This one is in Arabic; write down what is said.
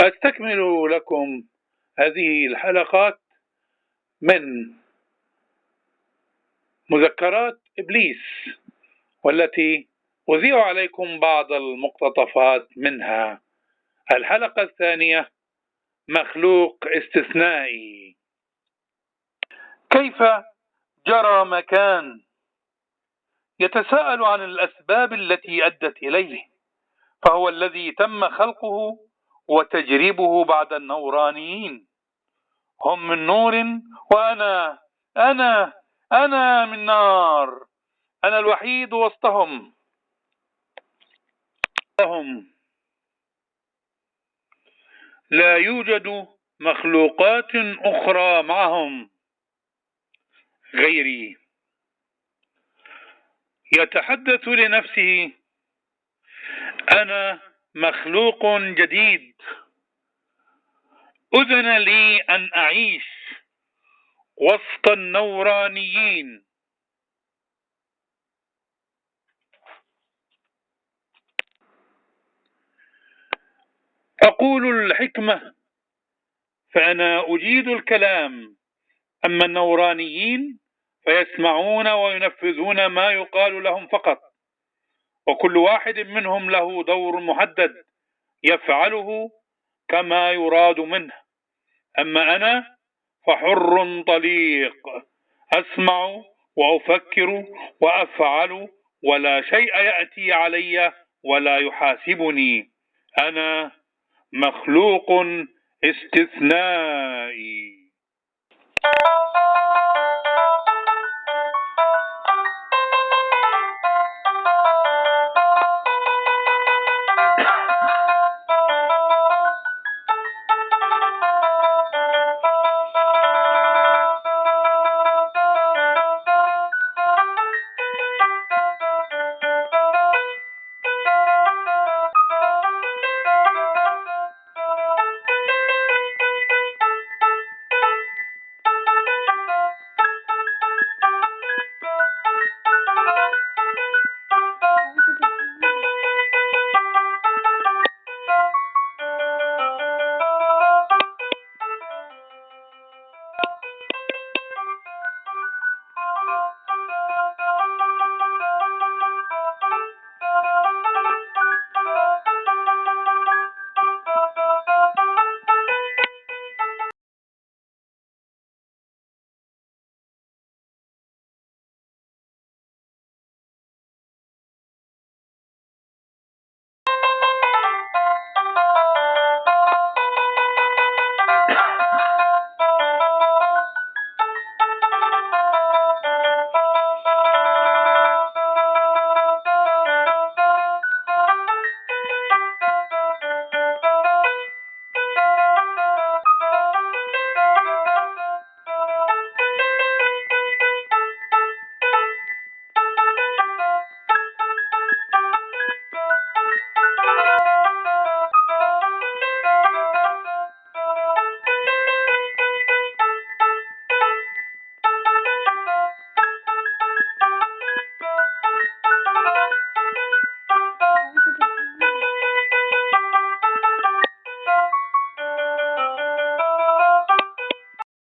أستكمل لكم هذه الحلقات من مذكرات إبليس والتي أذيع عليكم بعض المقتطفات منها. الحلقة الثانية مخلوق استثنائي. كيف جرى مكان؟ يتساءل عن الأسباب التي أدت إليه فهو الذي تم خلقه وتجريبه بعد النورانيين. هم من نور وأنا أنا أنا من نار. أنا الوحيد وسطهم. لا يوجد مخلوقات أخرى معهم غيري. يتحدث لنفسه أنا مخلوق جديد. أذن لي أن أعيش وسط النورانيين. أقول الحكمة فأنا أجيد الكلام. أما النورانيين فيسمعون وينفذون ما يقال لهم فقط. وكل واحد منهم له دور محدد يفعله كما يراد منه. أما أنا فحر طليق أسمع وأفكر وأفعل ولا شيء يأتي علي ولا يحاسبني. أنا مخلوق استثنائي.